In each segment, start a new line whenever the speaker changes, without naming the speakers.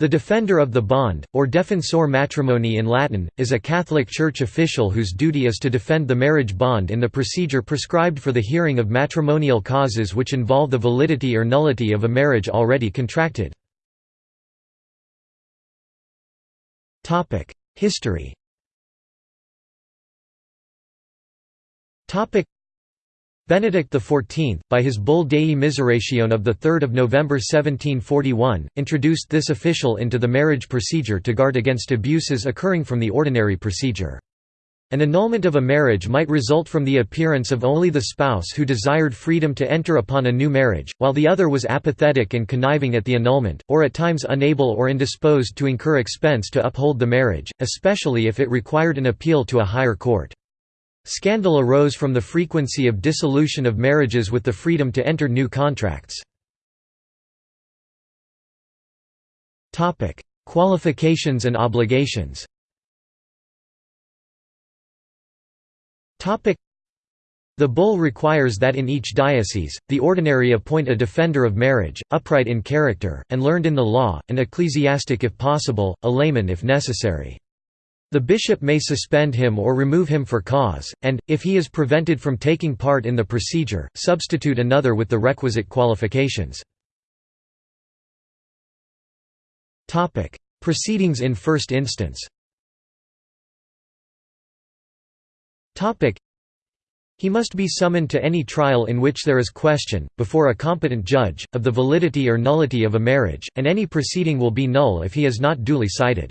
The defender of the bond, or defensor matrimonii in Latin, is a Catholic Church official whose duty is to defend the marriage bond in the procedure prescribed for the hearing of matrimonial causes which involve the validity or nullity of a marriage already contracted. History Benedict XIV, by his Bull Dei Miseratione of 3 November 1741, introduced this official into the marriage procedure to guard against abuses occurring from the ordinary procedure. An annulment of a marriage might result from the appearance of only the spouse who desired freedom to enter upon a new marriage, while the other was apathetic and conniving at the annulment, or at times unable or indisposed to incur expense to uphold the marriage, especially if it required an appeal to a higher court. Scandal arose from the frequency of dissolution of marriages with the freedom to enter new contracts. Qualifications and obligations the bull requires that in each diocese, the ordinary appoint a defender of marriage, upright in character, and learned in the law, an ecclesiastic if possible, a layman if necessary. The bishop may suspend him or remove him for cause, and, if he is prevented from taking part in the procedure, substitute another with the requisite qualifications. Proceedings in first instance he must be summoned to any trial in which there is question, before a competent judge, of the validity or nullity of a marriage, and any proceeding will be null if he is not duly cited.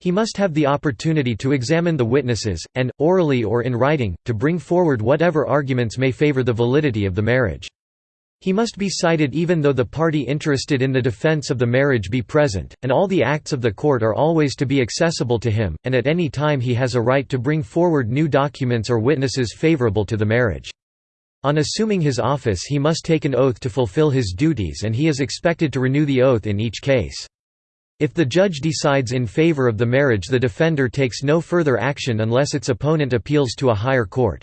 He must have the opportunity to examine the witnesses, and, orally or in writing, to bring forward whatever arguments may favor the validity of the marriage. He must be cited even though the party interested in the defense of the marriage be present, and all the acts of the court are always to be accessible to him, and at any time he has a right to bring forward new documents or witnesses favorable to the marriage. On assuming his office he must take an oath to fulfill his duties and he is expected to renew the oath in each case. If the judge decides in favor of the marriage the defender takes no further action unless its opponent appeals to a higher court.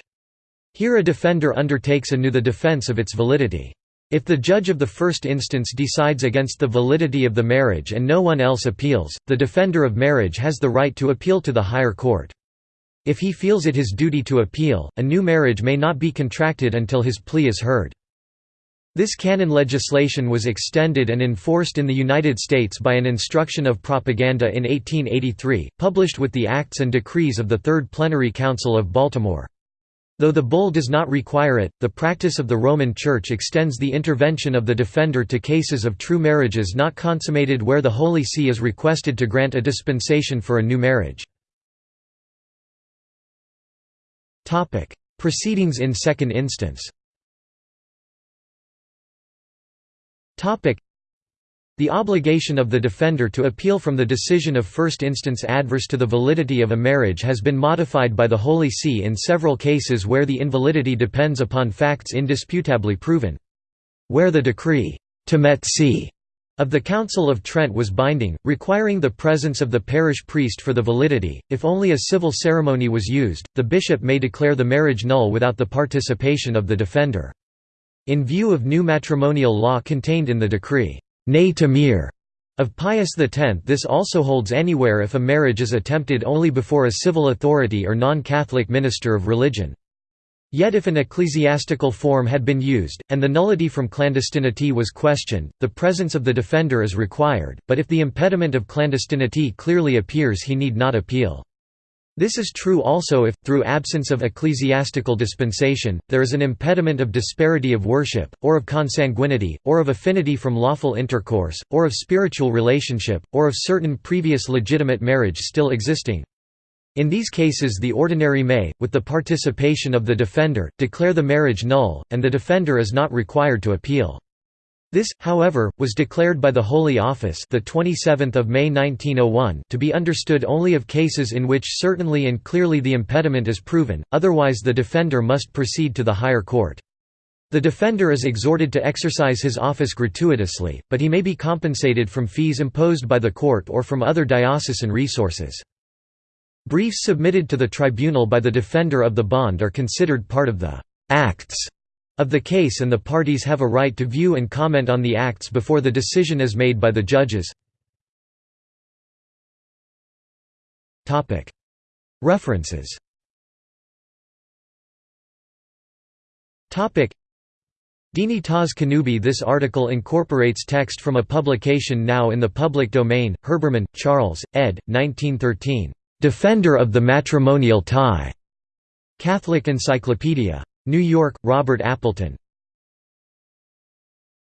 Here a defender undertakes anew the defense of its validity. If the judge of the first instance decides against the validity of the marriage and no one else appeals, the defender of marriage has the right to appeal to the higher court. If he feels it his duty to appeal, a new marriage may not be contracted until his plea is heard. This canon legislation was extended and enforced in the United States by an instruction of propaganda in 1883, published with the Acts and Decrees of the Third Plenary Council of Baltimore. Though the bull does not require it, the practice of the Roman Church extends the intervention of the defender to cases of true marriages not consummated where the Holy See is requested to grant a dispensation for a new marriage. Proceedings in second instance the obligation of the defender to appeal from the decision of first instance adverse to the validity of a marriage has been modified by the Holy See in several cases where the invalidity depends upon facts indisputably proven. Where the decree of the Council of Trent was binding, requiring the presence of the parish priest for the validity, if only a civil ceremony was used, the bishop may declare the marriage null without the participation of the defender. In view of new matrimonial law contained in the decree ne temere of Pius X this also holds anywhere if a marriage is attempted only before a civil authority or non-Catholic minister of religion. Yet if an ecclesiastical form had been used, and the nullity from clandestinity was questioned, the presence of the defender is required, but if the impediment of clandestinity clearly appears he need not appeal. This is true also if, through absence of ecclesiastical dispensation, there is an impediment of disparity of worship, or of consanguinity, or of affinity from lawful intercourse, or of spiritual relationship, or of certain previous legitimate marriage still existing. In these cases the ordinary may, with the participation of the defender, declare the marriage null, and the defender is not required to appeal. This, however, was declared by the Holy Office the 27th of May 1901 to be understood only of cases in which certainly and clearly the impediment is proven, otherwise the defender must proceed to the higher court. The defender is exhorted to exercise his office gratuitously, but he may be compensated from fees imposed by the court or from other diocesan resources. Briefs submitted to the tribunal by the defender of the bond are considered part of the «acts» of the case and the parties have a right to view and comment on the acts before the decision is made by the judges. References Dignitas Connubii This article incorporates text from a publication now in the public domain, Herbermann, Charles, ed. 1913. "'Defender of the Matrimonial Tie' Catholic Encyclopedia. New York, Robert Appleton.